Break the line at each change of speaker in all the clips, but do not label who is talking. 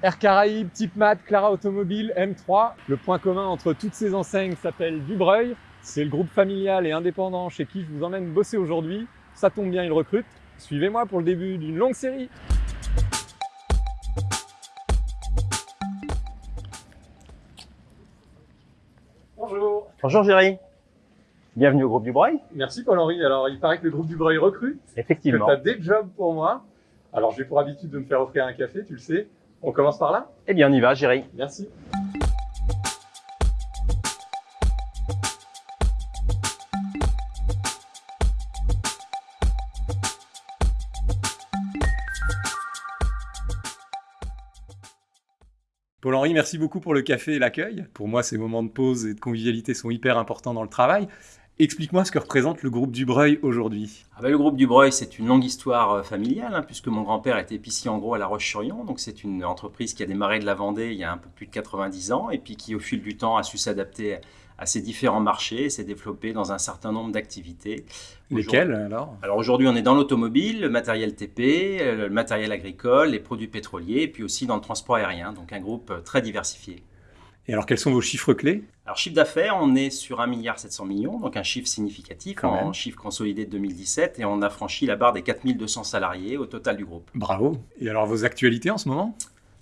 Air Caraïbes, Type Mat, Clara Automobile, M3. Le point commun entre toutes ces enseignes s'appelle Dubreuil. C'est le groupe familial et indépendant chez qui je vous emmène bosser aujourd'hui. Ça tombe bien, ils recrutent. Suivez-moi pour le début d'une longue série. Bonjour.
Bonjour Géry. Bienvenue au groupe Dubreuil.
Merci Paul-Henri. Alors, il paraît que le groupe Dubreuil recrute.
Effectivement.
Que tu as des jobs pour moi. Alors, j'ai pour habitude de me faire offrir un café, tu le sais. On commence par là?
Eh bien, on y va, Géry.
Merci. Paul-Henri, merci beaucoup pour le café et l'accueil. Pour moi, ces moments de pause et de convivialité sont hyper importants dans le travail. Explique-moi ce que représente le groupe Dubreuil aujourd'hui.
Ah ben, le groupe Dubreuil, c'est une longue histoire euh, familiale, hein, puisque mon grand-père était épicier en gros à La Roche-sur-Yon. Donc c'est une entreprise qui a démarré de la Vendée il y a un peu plus de 90 ans, et puis qui au fil du temps a su s'adapter à ces différents marchés et s'est développé dans un certain nombre d'activités.
Lesquelles alors?
Alors aujourd'hui, on est dans l'automobile, le matériel TP, euh, le matériel agricole, les produits pétroliers, et puis aussi dans le transport aérien. Donc un groupe euh, très diversifié.
Et alors, quels sont vos chiffres clés?
Alors, chiffre d'affaires, on est sur 1,7 milliard millions, donc un chiffre significatif en chiffre consolidé de 2017, et on a franchi la barre des 4200 salariés au total du groupe.
Bravo. Et alors, vos actualités en ce moment?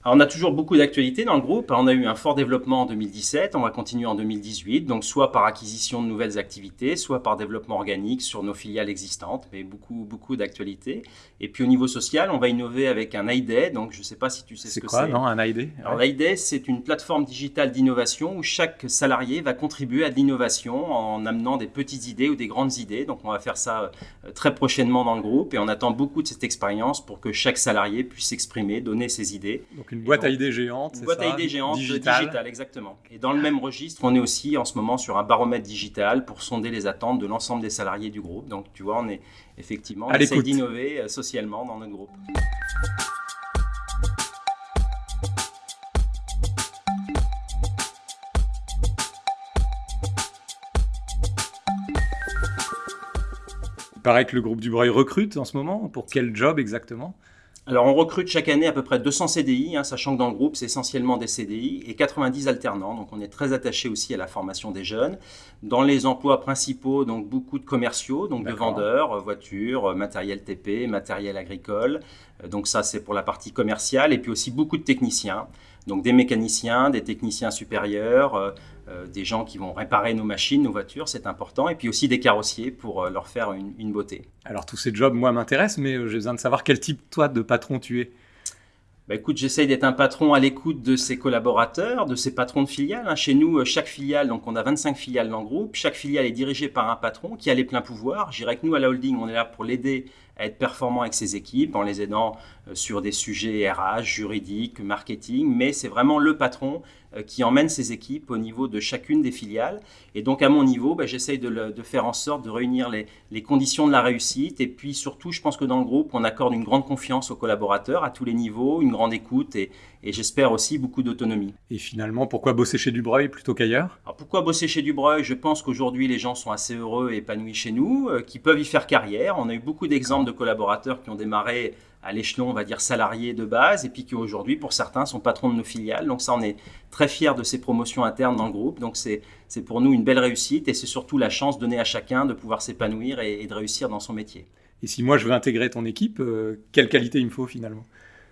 On a toujours beaucoup d'actualités dans le groupe. On a eu un fort développement en 2017, on va continuer en 2018, donc soit par acquisition de nouvelles activités, soit par développement organique sur nos filiales existantes, mais beaucoup, beaucoup d'actualités. Et puis au niveau social, on va innover avec un ID, donc je ne sais pas si tu sais ce que c'est.
C'est quoi, non, un ID
Alors l'ID, c'est une plateforme digitale d'innovation où chaque salarié va contribuer à de l'innovation en amenant des petites idées ou des grandes idées. Donc on va faire ça euh, très prochainement dans le groupe et on attend beaucoup de cette expérience pour que chaque salarié puisse s'exprimer, donner ses idées.
Boîte à idées géante.
Boîte à idées géante digital. exactement. Et dans le même registre, on est aussi en ce moment sur un baromètre digital pour sonder les attentes de l'ensemble des salariés du groupe. Donc tu vois, on est effectivement, on essaie d'innover euh, socialement dans notre groupe.
Il paraît que le groupe Dubreuil recrute en ce moment. Pour quel job exactement?
Alors, on recrute chaque année à peu près 200 CDI, hein, sachant que dans le groupe, c'est essentiellement des CDI et 90 alternants. Donc, on est très attaché aussi à la formation des jeunes. Dans les emplois principaux, donc beaucoup de commerciaux, donc de vendeurs, euh, voitures, euh, matériel TP, matériel agricole. Euh, donc, ça, c'est pour la partie commerciale. Et puis aussi beaucoup de techniciens. Donc, des mécaniciens, des techniciens supérieurs, des gens qui vont réparer nos machines, nos voitures, c'est important, et puis aussi des carrossiers pour euh, leur faire une, beauté.
Alors tous ces jobs, moi, m'intéressent, mais euh, j'ai besoin de savoir quel type, toi, de patron tu es.
Bah, écoute, j'essaye d'être un patron à l'écoute de ses collaborateurs, de ses patrons de filiales. Hein. Chez nous, chaque filiale, donc on a 25 filiales dans le groupe, chaque filiale est dirigée par un patron qui a les pleins pouvoirs. Je dirais que nous, à la holding, on est là pour l'aider être performant avec ses équipes en les aidant sur des sujets RH, juridiques, marketing, mais c'est vraiment le patron euh, qui emmène ses équipes au niveau de chacune des filiales. Et donc à mon niveau, bah, j'essaye de, faire en sorte de réunir les, conditions de la réussite. Et puis surtout, je pense que dans le groupe, on accorde une grande confiance aux collaborateurs à tous les niveaux, une grande écoute et, j'espère aussi beaucoup d'autonomie.
Et finalement, pourquoi bosser chez Dubreuil plutôt qu'ailleurs?
Pourquoi bosser chez Dubreuil? Je pense qu'aujourd'hui, les gens sont assez heureux et épanouis chez nous, euh, qui peuvent y faire carrière. On a eu beaucoup d'exemples de collaborateurs qui ont démarré à l'échelon, on va dire, salarié de base, et puis qui aujourd'hui, pour certains, sont patrons de nos filiales. Donc ça, on est très fiers de ces promotions internes dans le groupe. Donc c'est pour nous une belle réussite, et c'est surtout la chance donnée à chacun de pouvoir s'épanouir et, de réussir dans son métier.
Et si moi je veux intégrer ton équipe, euh, quelle qualité il me faut finalement?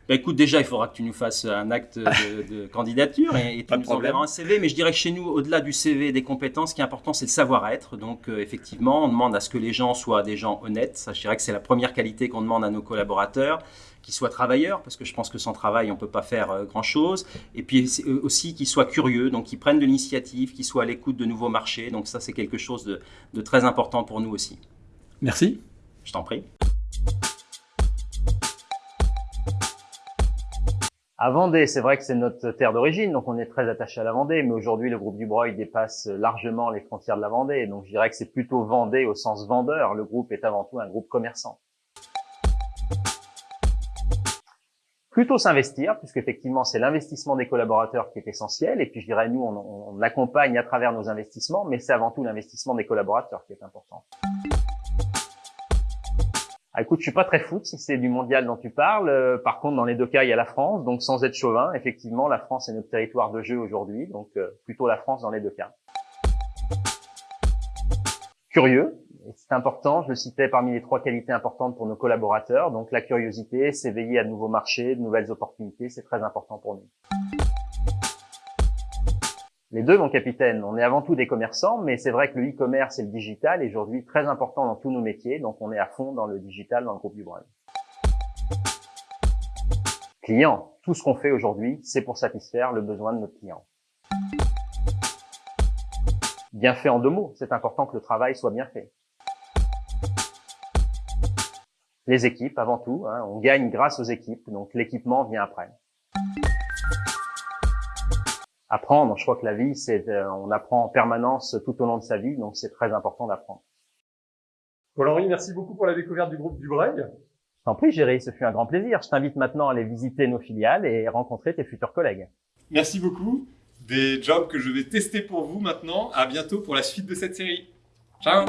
Bah, écoute, déjà, il faudra que tu nous fasses un acte de, candidature et, tu nous enverras un CV. Mais je dirais que chez nous, au-delà du CV et des compétences, ce qui est important, c'est le savoir-être. Donc, euh, effectivement, on demande à ce que les gens soient des gens honnêtes. Ça, je dirais que c'est la première qualité qu'on demande à nos collaborateurs qu'ils soient travailleurs, parce que je pense que sans travail, on ne peut pas faire euh, grand-chose. Et puis euh, aussi qu'ils soient curieux, donc qu'ils prennent de l'initiative, qu'ils soient à l'écoute de nouveaux marchés. Donc ça, c'est quelque chose de très important pour nous aussi.
Merci.
Je t'en prie. À Vendée, c'est vrai que c'est notre terre d'origine, donc on est très attaché à la Vendée, mais aujourd'hui le groupe Dubreuil dépasse largement les frontières de la Vendée, donc je dirais que c'est plutôt Vendée au sens vendeur, le groupe est avant tout un groupe commerçant. Plutôt s'investir, puisque effectivement c'est l'investissement des collaborateurs qui est essentiel, et puis je dirais nous on, on accompagne à travers nos investissements, mais c'est avant tout l'investissement des collaborateurs qui est important.
Ah, écoute, je suis pas très foot si c'est du mondial dont tu parles. Euh, par contre, dans les deux cas, il y a la France. Donc, sans être chauvin, effectivement, la France est notre territoire de jeu aujourd'hui. Donc, euh, plutôt la France dans les deux cas. Curieux, c'est important. Je le citais parmi les trois qualités importantes pour nos collaborateurs. Donc, la curiosité, s'éveiller à de nouveaux marchés, de nouvelles opportunités, c'est très important pour nous. Les deux, mon capitaine, on est avant tout des commerçants, mais c'est vrai que le e-commerce et le digital est aujourd'hui très important dans tous nos métiers, donc on est à fond dans le digital dans le groupe du Brun. Client, tout ce qu'on fait aujourd'hui, c'est pour satisfaire le besoin de notre client. Bien fait en deux mots, c'est important que le travail soit bien fait. Les équipes, avant tout, hein, on gagne grâce aux équipes, donc l'équipement vient après apprendre. Je crois que la vie, c'est euh, on apprend en permanence tout au long de sa vie, donc c'est très important d'apprendre.
Paul-Henri, merci beaucoup pour la découverte du groupe Dubreuil.
T'en prie, Géry, ce fut un grand plaisir. Je t'invite maintenant à aller visiter nos filiales et rencontrer tes futurs collègues.
Merci beaucoup. Des jobs que je vais tester pour vous maintenant. À bientôt pour la suite de cette série. Ciao